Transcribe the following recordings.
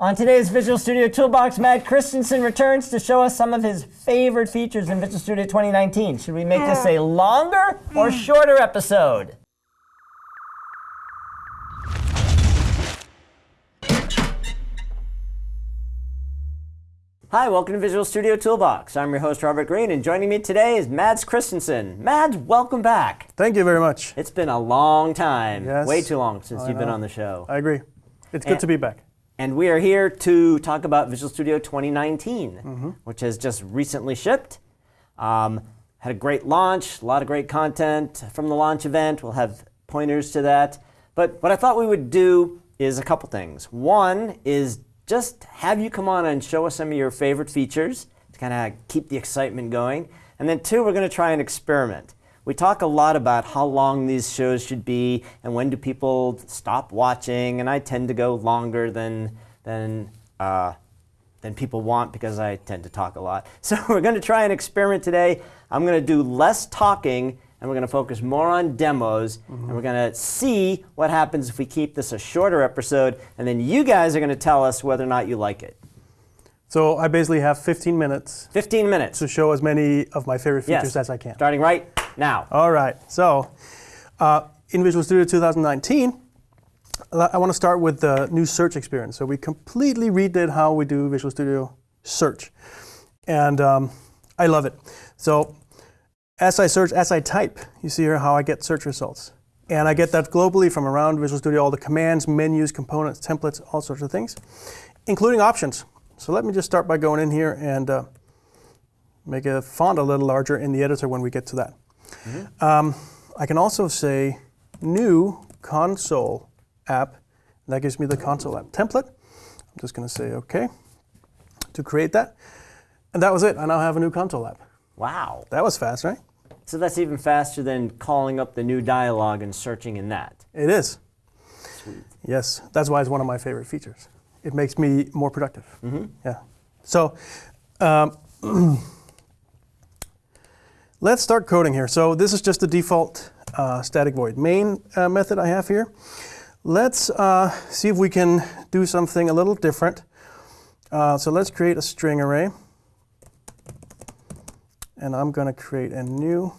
On today's Visual Studio Toolbox, Mads Christensen returns to show us some of his favorite features in Visual Studio 2019. Should we make this a longer or hmm. shorter episode? Hi, welcome to Visual Studio Toolbox. I'm your host, Robert Green, and joining me today is Mads Christensen. Mads, welcome back. Thank you very much. It's been a long time, Yes. way too long since oh, I you've been on the show. I agree. It's good And- to be back. And we are here to talk about Visual Studio 2019, Mm-hmm. which has just recently shipped. Um, had a great launch, a lot of great content from the launch event. We'll have pointers to that. But what I thought we would do is a couple things. One is just have you come on and show us some of your favorite features to kind of keep the excitement going. And then two, we're going to try an experiment. We talk a lot about how long these shows should be and when do people stop watching, and I tend to go longer than than uh, than people want because I tend to talk a lot. So we're going to try an experiment today. I'm going to do less talking and we're going to focus more on demos and we're going to see what happens if we keep this a shorter episode and then you guys are going to tell us whether or not you like it. So I basically have 15 minutes 15 minutes. to show as many of my favorite features yes. as I can. Starting right now. All right. So uh, in Visual Studio 2019, I want to start with the new search experience. So we completely redid how we do Visual Studio search, and um, I love it. So as I search, as I type, you see here how I get search results. And I get that globally from around Visual Studio, all the commands, menus, components, templates, all sorts of things, including options. So let me just start by going in here and uh, make a font a little larger in the editor when we get to that. Um, I can also say new console app. That gives me the console app template. I'm just going to say OK to create that. And that was it. I now have a new console app. Wow. That was fast, right? So that's even faster than calling up the new dialog and searching in that. It is. Sweet. Yes, that's why it's one of my favorite features. It makes me more productive. Yeah. So um, let's start coding here. So this is just the default uh, static void main uh, method I have here. Let's uh, see if we can do something a little different. Uh, so let's create a string array. And I'm going to create a new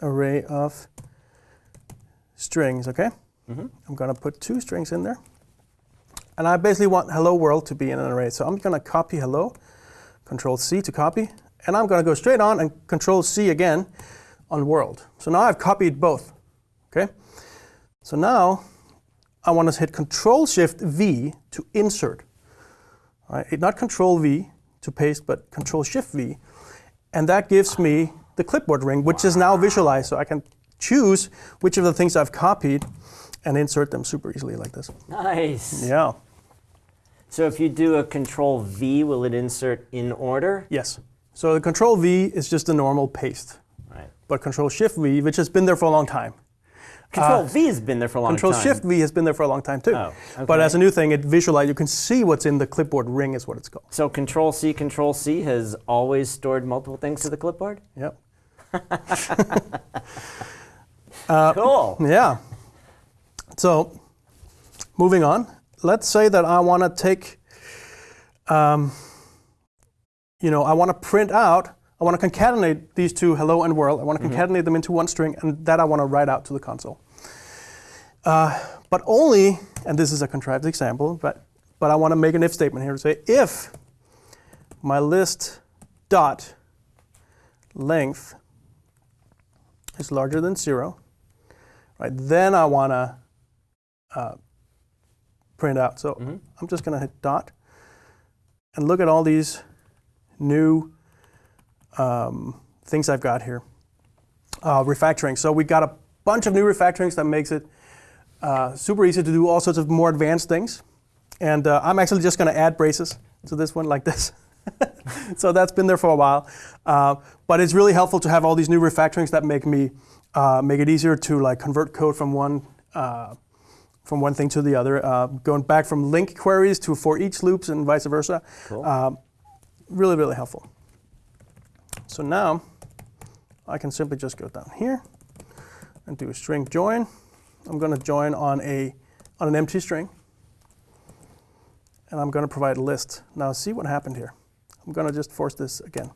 array of strings, okay? I'm going to put two strings in there. And I basically want hello world to be in an array. So I'm going to copy hello, control C to copy, and I'm going to go straight on and control C again on world. So now I've copied both, okay? So now I want to hit control shift V to insert. All right, not control V to paste, but control shift V. And that gives me the clipboard ring, which is now visualized. So I can choose which of the things I've copied and insert them super easily like this. Nice. Yeah. So if you do a control V, will it insert in order? Yes. So the control V is just a normal paste. Right. But control shift V, which has been there for a long time. Control V has been there for a long Control time. Control shift V has been there for a long time too. Oh, okay. But as a new thing, it visualize you can see what's in the clipboard ring is what it's called. So control C, control C has always stored multiple things to the clipboard? Yep. cool. Yeah. So, moving on. Let's say that I want to take, um, you know, I want to print out, I want to concatenate these two, hello and world. I want to concatenate them into one string, and that I want to write out to the console. Uh, but only, and this is a contrived example, but, but I want to make an if statement here to say if my list dot length is larger than zero, right, then I want to uh, print out. So I'm just going to hit dot and look at all these new um, things I've got here. Uh, refactoring. So we've got a bunch of new refactorings that makes it uh, super easy to do all sorts of more advanced things. And uh, I'm actually just going to add braces to this one like this. so that's been there for a while. Uh, but it's really helpful to have all these new refactorings that make me uh, make it easier to like convert code from one uh, from one thing to the other, uh, going back from LINQ queries to for each loops and vice versa. Cool. Really, really helpful. So now I can simply just go down here and do a string join. I'm going to join on a on an empty string. and I'm going to provide a list. Now see what happened here. I'm going to just force this again.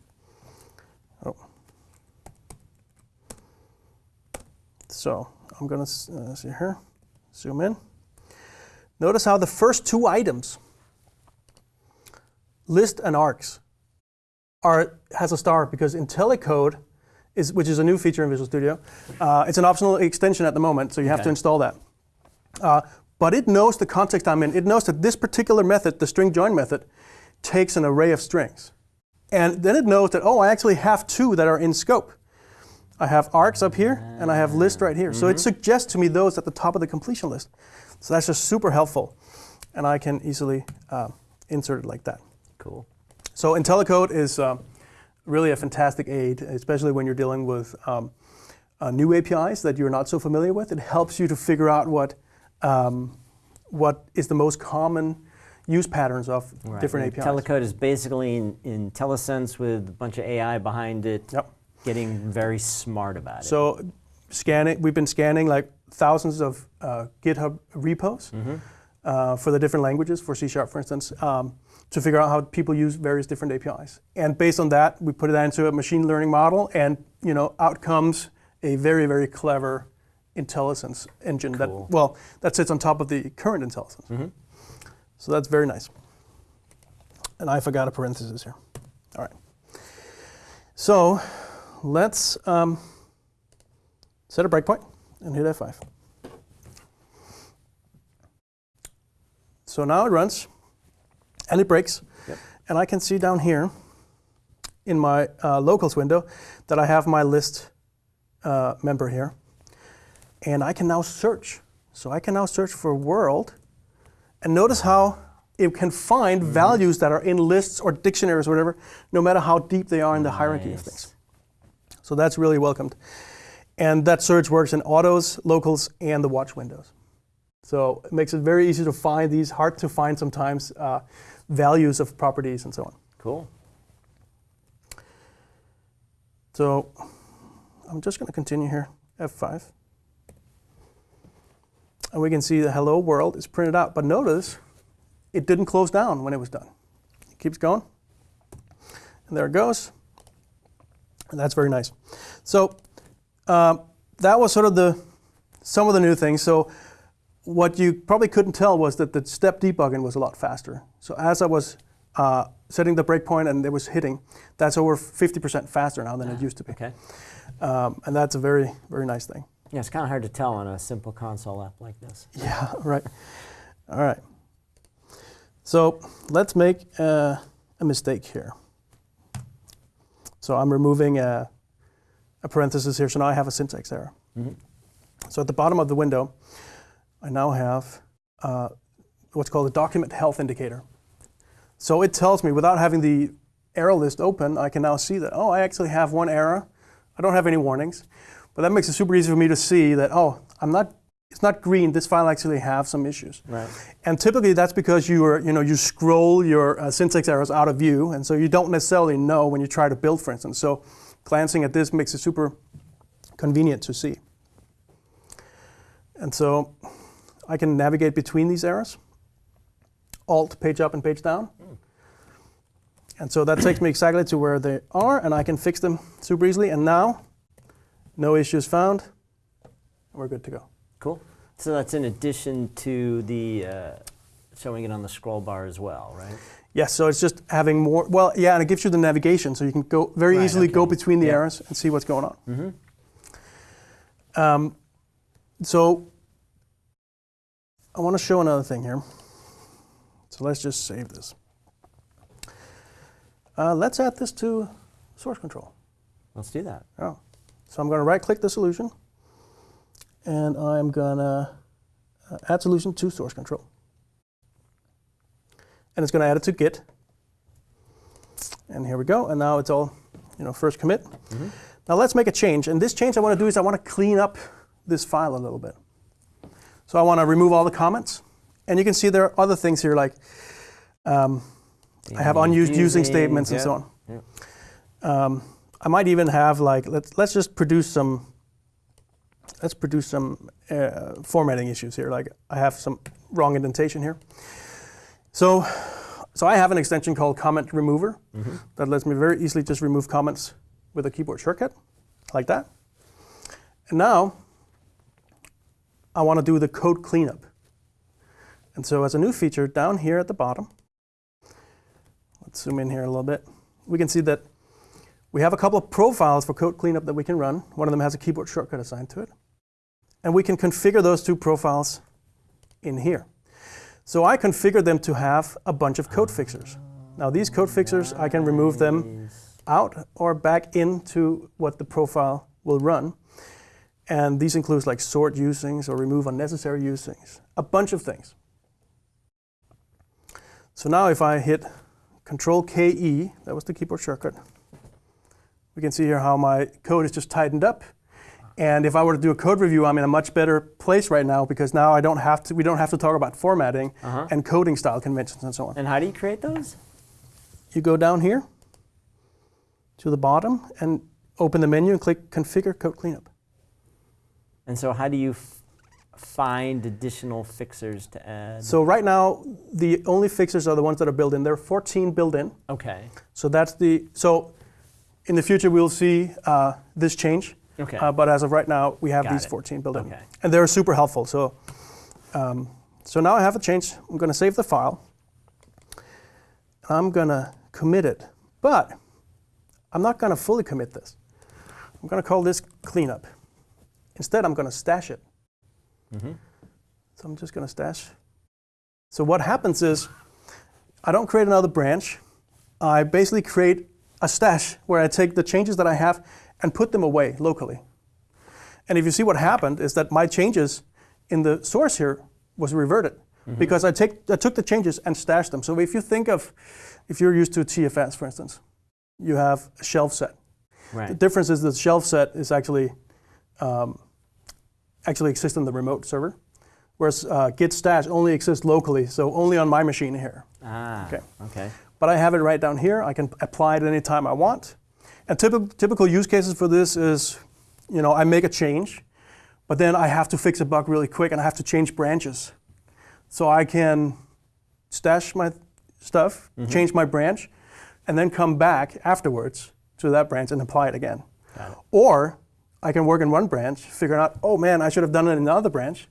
Oh. So I'm going to uh, see here, zoom in. Notice how the first two items, list and args, are, has a star because IntelliCode, is, which is a new feature in Visual Studio, uh, it's an optional extension at the moment, so you have Okay. to install that. Uh, but it knows the context I'm in. It knows that this particular method, the string join method, takes an array of strings. And then it knows that, oh, I actually have two that are in scope. I have args up here, and I have list right here. So it suggests to me those at the top of the completion list. So that's just super helpful. And I can easily uh, insert it like that. Cool. So IntelliCode is um, really a fantastic aid, especially when you're dealing with um, uh, new APIs that you're not so familiar with. It helps you to figure out what um, what is the most common use patterns of Right. different And APIs. IntelliCode is basically in, with a bunch of AI behind it, Yep. getting very smart about it. So scanning, we've been scanning like thousands of uh, GitHub repos Mm-hmm. uh, for the different languages, for C Sharp, for instance, um, to figure out how people use various different APIs. And based on that, we put that into a machine learning model, and you know, out comes a very, very clever IntelliSense engine Cool. that, well, that sits on top of the current IntelliSense. So that's very nice. And I forgot a parenthesis here. All right. So let's um, set a breakpoint and hit F5. So now it runs and it breaks. Yep. And I can see down here in my uh, locals window that I have my list uh, member here. And I can now search. So I can now search for world. And notice how it can find Mm-hmm. values that are in lists or dictionaries or whatever, no matter how deep they are in the hierarchy of things. So that's really welcomed. And that search works in autos, locals, and the watch windows. So it makes it very easy to find these hard to find sometimes uh, values of properties and so on. Cool. So I'm just going to continue here, F5. And we can see the hello world is printed out. But notice it didn't close down when it was done. It keeps going. And there it goes. And that's very nice. So um, that was sort of the some of the new things. So what you probably couldn't tell was that the step debugging was a lot faster. So as I was uh, setting the breakpoint and it was hitting, that's over 50% faster now than it used to be. Okay. Um, and that's a very, very nice thing. Yeah, it's kind of hard to tell on a simple console app like this. Yeah, right. All right. So let's make uh, a mistake here. So I'm removing a, a parenthesis here, so now I have a syntax error. So at the bottom of the window, I now have uh, what's called a document health indicator. So it tells me, without having the error list open, I can now see that, oh, I actually have one error. I don't have any warnings. But that makes it super easy for me to see that, oh, I'm not, it's not green. This file actually have some issues. Right. And typically that's because you are, you know, you scroll your uh, syntax errors out of view, and so you don't necessarily know when you try to build, for instance. So glancing at this makes it super convenient to see. And so I can navigate between these errors. Alt, page up and page down. And so that takes me exactly to where they are, and I can fix them super easily. And now, no issues found. We're good to go. Cool. So that's in addition to the uh, showing it on the scroll bar as well, right? Yes, so it's just having more, well, yeah, and it gives you the navigation, so you can go very Right, easily go between the Yeah. errors and see what's going on. Um, so I want to show another thing here. So let's just save this. Uh, let's add this to source control. Let's do that. Oh. So I'm going to right click the solution and I'm going to uh, add solution to source control. And it's going to add it to Git. And here we go. And now it's all, you know, first commit. Now let's make a change. And this change I want to do is I want to clean up this file a little bit. So I want to remove all the comments. And you can see there are other things here like um, I have unused using statements and so on. Yep. Um, I might even have like let's let's just produce some let's produce some uh, formatting issues here. Like I have some wrong indentation here. So, so I have an extension called Comment Remover that lets me very easily just remove comments with a keyboard shortcut, like that. And now, I want to do the code cleanup. And so as a new feature down here at the bottom, let's zoom in here a little bit, we can see that we have a couple of profiles for code cleanup that we can run. One of them has a keyboard shortcut assigned to it. And we can configure those two profiles in here. So I configured them to have a bunch of code fixers. Now these code fixers, I can remove them out or back into what the profile will run. And these include like sort usings or remove unnecessary usings, a bunch of things. So now if I hit Control KE, that was the keyboard shortcut, we can see here how my code is just tightened up. And if I were to do a code review, I'm in a much better place right now because now I don't have to, we don't have to talk about formatting Uh-huh. and coding style conventions and so on. And how do you create those? You go down here to the bottom and open the menu and click Configure Code Cleanup. And so how do you f- find additional fixers to add? So right now, the only fixers are the ones that are built in. There are 14 built in. okay. So that's the, so in the future, we'll see uh, this change. Okay. Uh, but as of right now, we have Got these it. 14 built in. Okay. And they're super helpful. So, um, so now I have a change. I'm going to save the file. I'm going to commit it. But I'm not going to fully commit this. I'm going to call this cleanup. Instead, I'm going to stash it. Mhm. So I'm just going to stash. So what happens is I don't create another branch. I basically create a stash where I take the changes that I have and put them away locally. And if you see what happened is that my changes in the source here was reverted because I, take, I took the changes and stashed them. So if you think of, if you're used to TFS, for instance, you have a shelf set. The difference is the shelf set is actually um, actually exists on the remote server, whereas uh, Git stash only exists locally, so only on my machine here. Ah. Okay. Okay. But I have it right down here. I can apply it anytime I want. And typical, typical use cases for this is, you know, I make a change, but then I have to fix a bug really quick and I have to change branches. So I can stash my stuff, change my branch, and then come back afterwards to that branch and apply it again. Or I can work in one branch, figure out, oh man, I should have done it in another branch,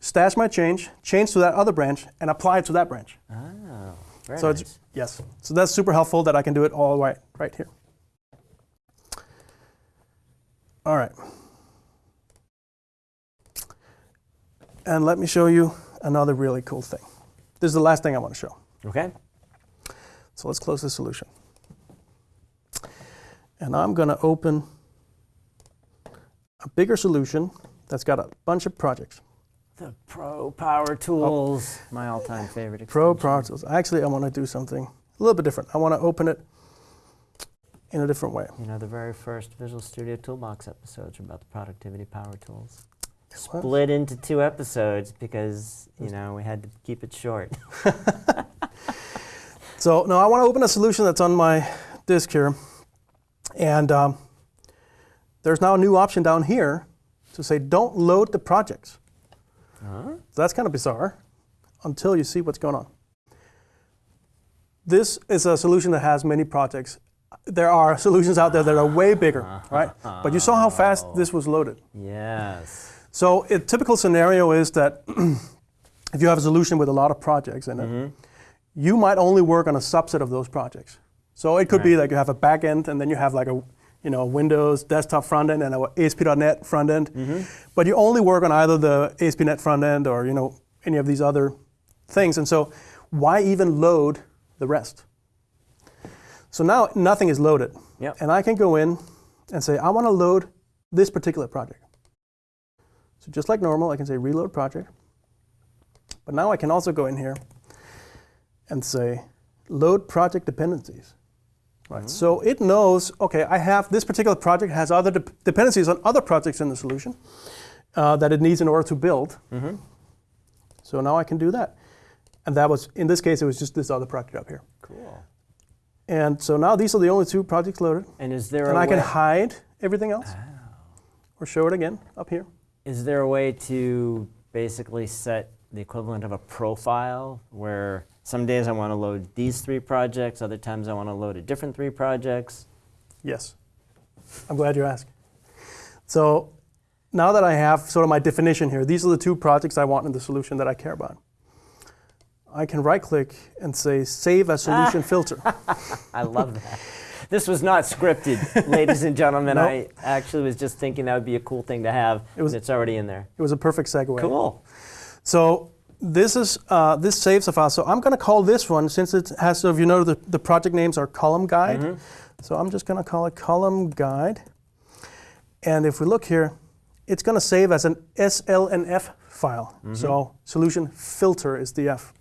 stash my change, change to that other branch, and apply it to that branch. Oh. Very So nice. it's yes. So that's super helpful that I can do it all right right here. All right. And let me show you another really cool thing. This is the last thing I want to show. okay. So let's close the solution. And I'm going to open a bigger solution that's got a bunch of projects. The Pro Power Tools, my all-time favorite. Pro Power Tools. Actually, I want to do something a little bit different. I want to open it in a different way. You know, the very first Visual Studio Toolbox episodes are about the productivity power tools. What? Split into two episodes because, you know, we had to keep it short. So no, I want to open a solution that's on my disk here. And um, there's now a new option down here to say don't load the projects. Huh? So that's kind of bizarre until you see what's going on. This is a solution that has many projects. There are solutions out there that are way bigger, right? But you saw how fast this was loaded. Yes. So a typical scenario is that if you have a solution with a lot of projects in it, mm-hmm. you might only work on a subset of those projects. So it could be like you have a back end and then you have like a you know Windows desktop front end and ASP.NET front end, but you only work on either the ASP.NET front end or you know any of these other things. And so why even load the rest? So now nothing is loaded. Yep. And I can go in and say, I want to load this particular project. So just like normal, I can say reload project. But now I can also go in here and say load project dependencies. Right. So it knows, okay, I have this particular project has other de- dependencies on other projects in the solution uh, that it needs in order to build. Mm-hmm. So now I can do that. And that was, in this case, it was just this other project up here. Cool. And so now these are the only two projects loaded. And is there And I can way, hide everything else or show it again up here. is there a way to basically set the equivalent of a profile where Some days I want to load these three projects, other times I want to load a different three projects. Yes. I'm glad you asked. So now that I have sort of my definition here, these are the two projects I want in the solution that I care about. I can right click and say save as solution filter. I love that. This was not scripted, ladies and gentlemen. Nope. I actually was just thinking that would be a cool thing to have, It was- it's already in there. It was a perfect segue. Cool. So this is uh, this saves a file. So I'm going to call this one since it has. So if you know the, the project names are column guide. So I'm just going to call it column guide. And if we look here, it's going to save as an SLNF file. So solution filter is the F.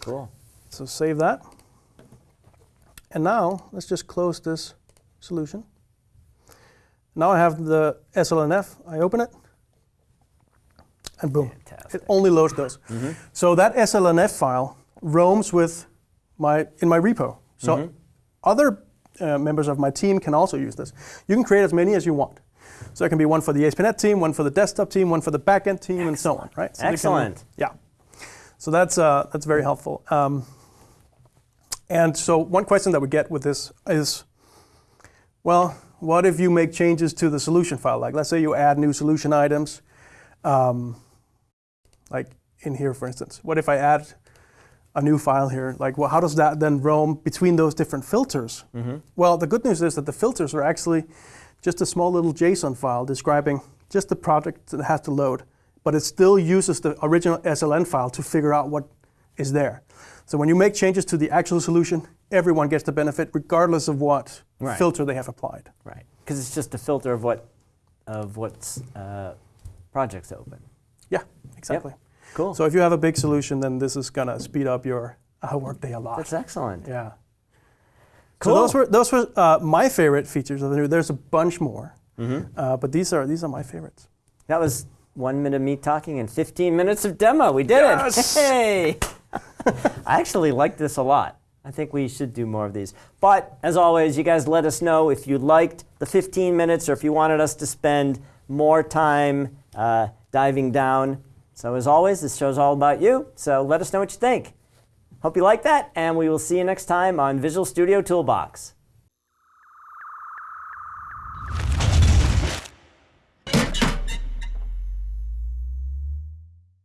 Cool. So save that. And now let's just close this solution. Now I have the SLNF. I open it. And boom. Fantastic. It only loads those. So that SLNF file roams with my in my repo. So other uh, members of my team can also use this. You can create as many as you want. So it can be one for the ASP.NET team, one for the desktop team, one for the backend team, and so on. Right? So they can- Excellent. yeah. So that's uh, that's very helpful. Um, and so one question that we get with this is, well, what if you make changes to the solution file? Like, let's say you add new solution items, um, like in here, for instance. What if I add a new file here? Like, well, how does that then roam between those different filters? Well, the good news is that the filters are actually just a small little JSON file describing just the project that has to load, but it still uses the original SLN file to figure out what is there. So when you make changes to the actual solution, everyone gets the benefit regardless of what Right. filter they have applied. Right. Because it's just a filter of what of what's uh, projects open. Yeah, exactly. Cool. So if you have a big solution, then this is gonna speed up your uh, workday a lot. That's excellent. Yeah. Cool. So those were those were uh, my favorite features of the new. There's a bunch more, Mm-hmm. uh, but these are these are my favorites. That was one minute of me talking and 15 minutes of demo. We did Yes! it. Hey! I actually like this a lot. I think we should do more of these. But as always, you guys let us know if you liked the 15 minutes or if you wanted us to spend more time uh, diving down. So as always, this show's all about you, so let us know what you think. Hope you like that, and we will see you next time on Visual Studio Toolbox.